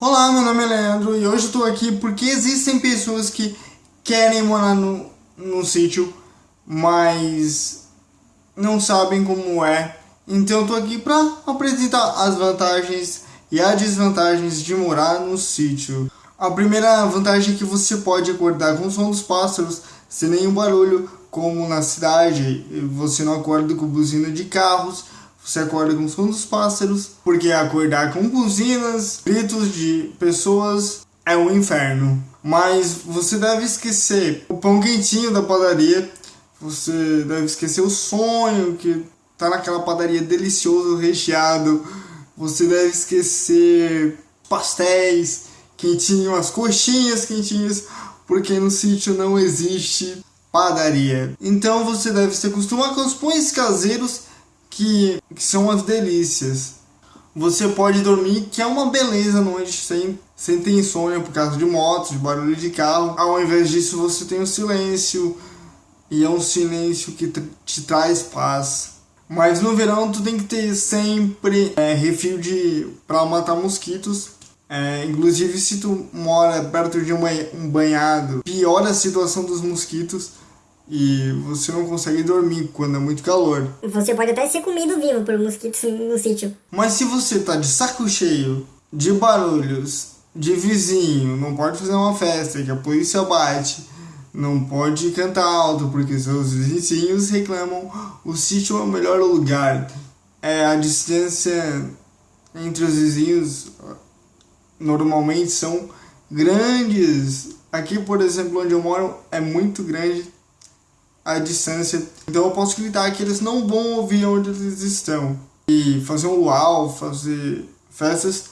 Olá, meu nome é Leandro e hoje tô aqui porque existem pessoas que querem morar no, no sítio, mas não sabem como é. Então tô aqui para apresentar as vantagens e as desvantagens de morar no sítio. A primeira vantagem é que você pode acordar com o som dos pássaros sem nenhum barulho, como na cidade. Você não acorda com buzina de carros, você acorda com o som dos pássaros, porque acordar com buzinas, gritos de pessoas é um inferno. Mas você deve esquecer o pão quentinho da padaria, você deve esquecer o sonho que tá naquela padaria delicioso, recheado. Você deve esquecer pastéis quentinhos, as coxinhas quentinhas, porque no sítio não existe padaria. Então você deve se acostumar com os pães caseiros que, que são as delícias. Você pode dormir, que é uma beleza noite sem, sem ter insônia por causa de motos, de barulho de carro. Ao invés disso, você tem o silêncio, e é um silêncio que te traz paz. Mas no verão tu tem que ter sempre é, refil de para matar mosquitos. É, inclusive se tu mora perto de um banhado, piora a situação dos mosquitos e você não consegue dormir quando é muito calor. Você pode até ser comido vivo por mosquitos no sítio. Mas se você tá de saco cheio de barulhos, de vizinho, não pode fazer uma festa que a polícia bate, não pode cantar alto porque seus vizinhos reclamam, o sítio é o melhor lugar. É a distância entre os vizinhos normalmente são grandes. Aqui, por exemplo, onde eu moro é muito grande a distância. Então eu posso gritar que eles não vão ouvir onde eles estão. E fazer um luau, fazer festas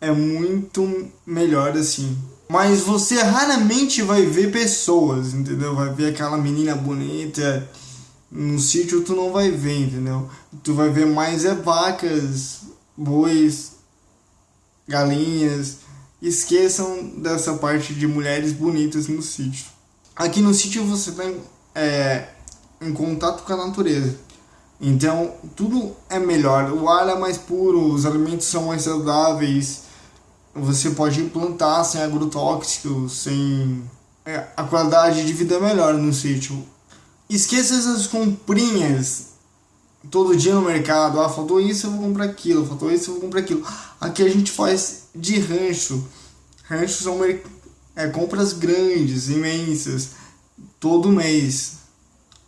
é muito melhor assim. Mas você raramente vai ver pessoas, entendeu? Vai ver aquela menina bonita. No sítio tu não vai ver, entendeu? Tu vai ver mais é vacas, bois, galinhas. Esqueçam dessa parte de mulheres bonitas no sítio. Aqui no sítio você tem é, em contato com a natureza. Então, tudo é melhor. O ar é mais puro, os alimentos são mais saudáveis. Você pode plantar sem agrotóxicos, sem... É, a qualidade de vida é melhor no sítio. Esqueça essas comprinhas todo dia no mercado. Ah, faltou isso, eu vou comprar aquilo. Faltou isso, eu vou comprar aquilo. Aqui a gente faz de rancho. Ranchos são é, compras grandes, imensas todo mês.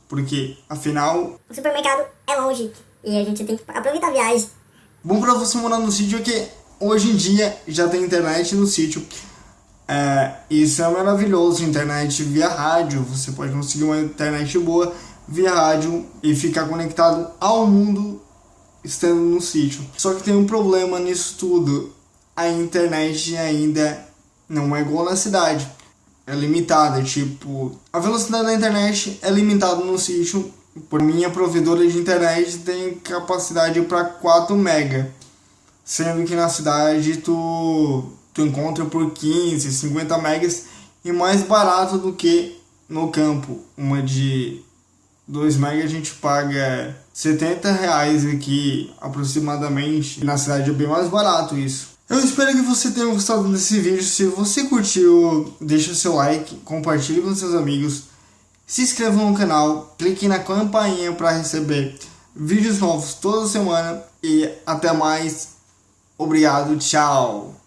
Porque, afinal... O supermercado é longe e a gente tem que aproveitar a viagem. Bom pra você morar no sítio é que hoje em dia já tem internet no sítio. É, isso é maravilhoso, internet via rádio. Você pode conseguir uma internet boa via rádio e ficar conectado ao mundo estando no sítio. Só que tem um problema nisso tudo. A internet ainda não é igual na cidade é limitada, tipo, a velocidade da internet é limitada no sítio, por minha provedora de internet tem capacidade para 4 mega, sendo que na cidade tu, tu encontra por 15, 50 megas e mais barato do que no campo, uma de 2 mega a gente paga 70 reais aqui aproximadamente, na cidade é bem mais barato isso. Eu espero que você tenha gostado desse vídeo. Se você curtiu, deixa seu like, compartilhe com seus amigos, se inscreva no canal, clique na campainha para receber vídeos novos toda semana e até mais. Obrigado, tchau!